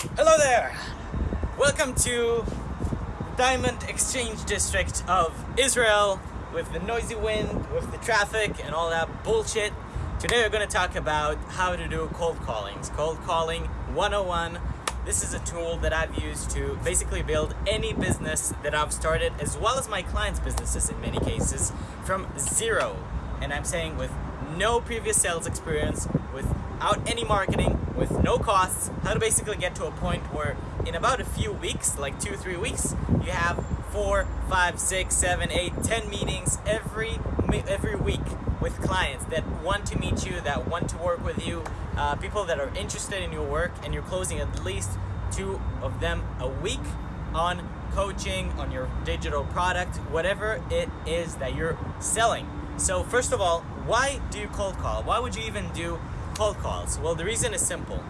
Hello there! Welcome to Diamond Exchange District of Israel with the noisy wind, with the traffic, and all that bullshit. Today we're going to talk about how to do cold callings. Cold calling 101. This is a tool that I've used to basically build any business that I've started, as well as my clients' businesses in many cases, from zero. And I'm saying with no previous sales experience, without any marketing, with no costs, how to basically get to a point where in about a few weeks, like two, three weeks, you have four, five, six, seven, eight, ten meetings every every week with clients that want to meet you, that want to work with you, uh, people that are interested in your work, and you're closing at least two of them a week on coaching, on your digital product, whatever it is that you're selling. So first of all, why do you cold call? Why would you even do cold calls? Well, the reason is simple.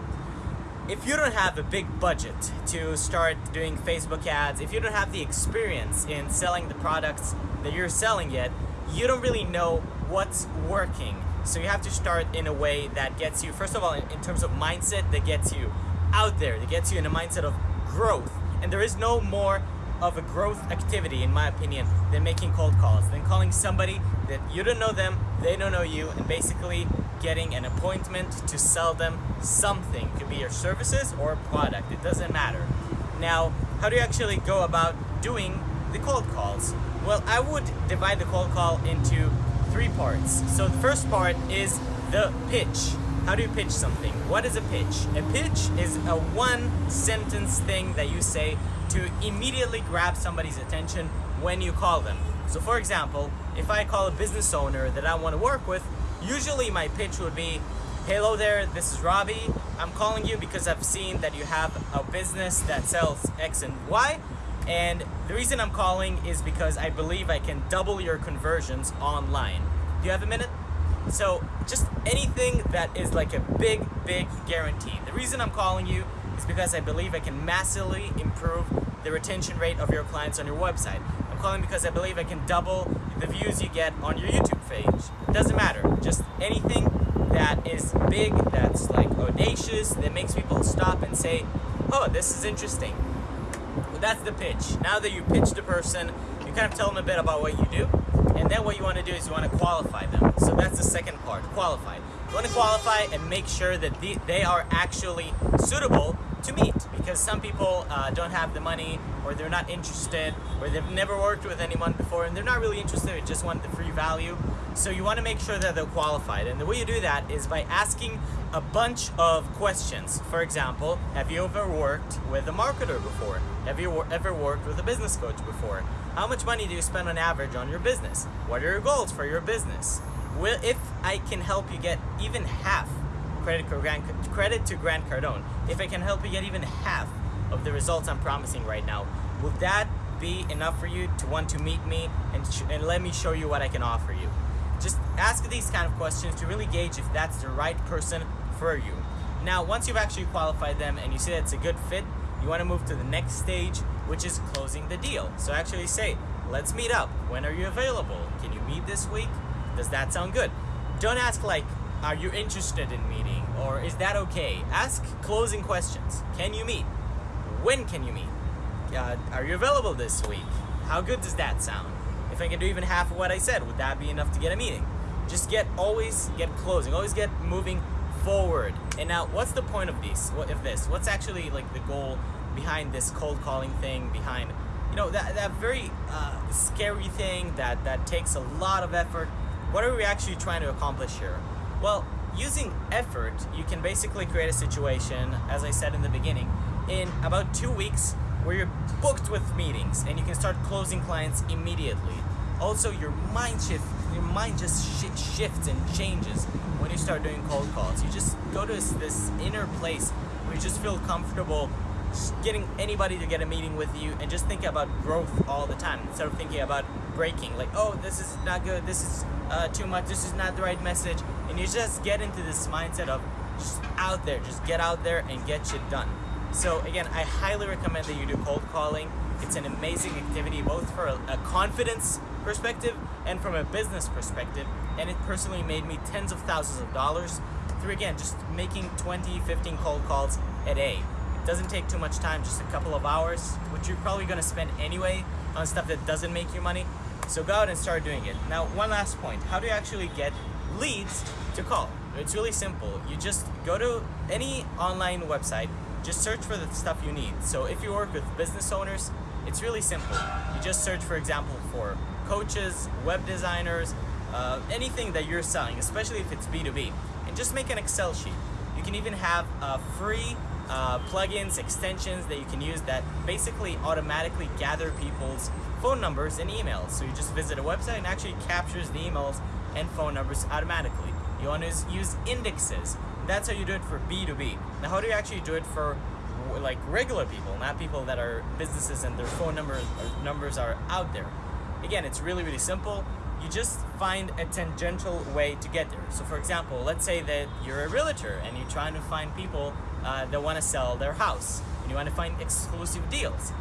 If you don't have a big budget to start doing Facebook ads, if you don't have the experience in selling the products that you're selling yet, you don't really know what's working. So you have to start in a way that gets you, first of all, in, in terms of mindset, that gets you out there, that gets you in a mindset of growth. And there is no more of a growth activity, in my opinion, than making cold calls, than calling somebody that you don't know them, they don't know you, and basically getting an appointment to sell them something. It could be your services or a product, it doesn't matter. Now, how do you actually go about doing the cold calls? Well, I would divide the cold call into three parts. So the first part is the pitch. How do you pitch something? What is a pitch? A pitch is a one sentence thing that you say to immediately grab somebody's attention when you call them. So for example, if I call a business owner that I want to work with, usually my pitch would be, Hello there, this is Robbie. I'm calling you because I've seen that you have a business that sells X and Y. And the reason I'm calling is because I believe I can double your conversions online. Do you have a minute? So just anything that is like a big, big guarantee. The reason I'm calling you is because I believe I can massively improve the retention rate of your clients on your website. I'm calling because I believe I can double the views you get on your YouTube page. It doesn't matter. Just anything that is big, that's like audacious, that makes people stop and say, oh, this is interesting. Well, that's the pitch. Now that you pitch the person, you kind of tell them a bit about what you do, and then what you want to do is you want to qualify them. So that's the second part, qualify. You want to qualify and make sure that they are actually suitable to meet because some people uh, don't have the money or they're not interested or they've never worked with anyone before and they're not really interested, they just want the free value. So you want to make sure that they're qualified. And the way you do that is by asking a bunch of questions. For example, have you ever worked with a marketer before? Have you ever worked with a business coach before? How much money do you spend on average on your business? What are your goals for your business? Will, if I can help you get even half credit, Grant, credit to Grant Cardone, if I can help you get even half of the results I'm promising right now, will that be enough for you to want to meet me and, and let me show you what I can offer you? Just ask these kind of questions to really gauge if that's the right person for you. Now, once you've actually qualified them and you see that it's a good fit, you want to move to the next stage, which is closing the deal. So actually say, let's meet up. When are you available? Can you meet this week? Does that sound good? Don't ask like, are you interested in meeting? Or is that okay? Ask closing questions. Can you meet? When can you meet? Uh, are you available this week? How good does that sound? If I can do even half of what I said, would that be enough to get a meeting? Just get, always get closing, always get moving forward. And now, what's the point of this? What of this? What's actually like the goal behind this cold calling thing? Behind, you know, that that very uh, scary thing that that takes a lot of effort. What are we actually trying to accomplish here? Well, using effort, you can basically create a situation, as I said in the beginning, in about two weeks where you're booked with meetings and you can start closing clients immediately. Also, your mind shift, your mind just sh shifts and changes when you start doing cold calls. You just go to this, this inner place where you just feel comfortable getting anybody to get a meeting with you and just think about growth all the time instead of thinking about breaking like oh this is not good this is uh, too much this is not the right message and you just get into this mindset of just out there just get out there and get shit done. So again I highly recommend that you do cold calling. It's an amazing activity both for a, a confidence perspective and from a business perspective and it personally made me tens of thousands of dollars through again just making 20 15 cold calls a day doesn't take too much time, just a couple of hours, which you're probably gonna spend anyway on stuff that doesn't make you money. So go out and start doing it. Now, one last point. How do you actually get leads to call? It's really simple. You just go to any online website, just search for the stuff you need. So if you work with business owners, it's really simple. You just search, for example, for coaches, web designers, uh, anything that you're selling, especially if it's B2B, and just make an Excel sheet. You can even have a free uh, plugins, extensions that you can use that basically automatically gather people's phone numbers and emails. So you just visit a website and actually captures the emails and phone numbers automatically. You want to use indexes. That's how you do it for B2B. Now, how do you actually do it for like regular people, not people that are businesses and their phone number numbers are out there? Again, it's really, really simple. You just find a tangential way to get there. So for example, let's say that you're a realtor and you're trying to find people uh, that want to sell their house and you want to find exclusive deals.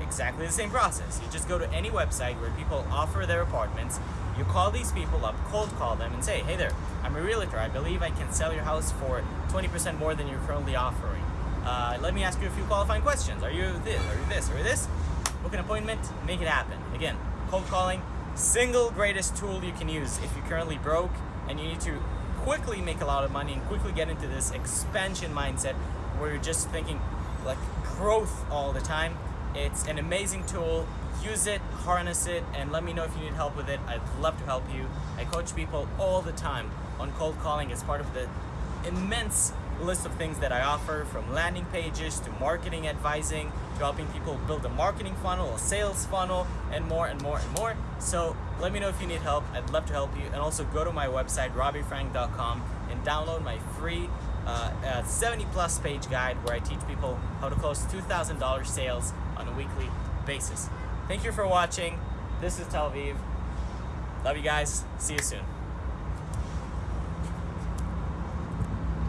Exactly the same process. You just go to any website where people offer their apartments, you call these people up, cold call them and say, hey there, I'm a realtor. I believe I can sell your house for 20% more than you're currently offering. Uh, let me ask you a few qualifying questions. Are you this? Are you this? Are you this? Book an appointment, make it happen. Again, cold calling, single greatest tool you can use if you're currently broke and you need to quickly make a lot of money and quickly get into this expansion mindset where you're just thinking like growth all the time. It's an amazing tool. Use it, harness it, and let me know if you need help with it. I'd love to help you. I coach people all the time on cold calling as part of the immense list of things that I offer from landing pages to marketing advising to helping people build a marketing funnel, a sales funnel, and more and more and more. So let me know if you need help. I'd love to help you. And also go to my website, robbiefrank.com and download my free uh, uh, 70 plus page guide where I teach people how to close $2,000 sales on a weekly basis. Thank you for watching. This is Tel Aviv. Love you guys. See you soon.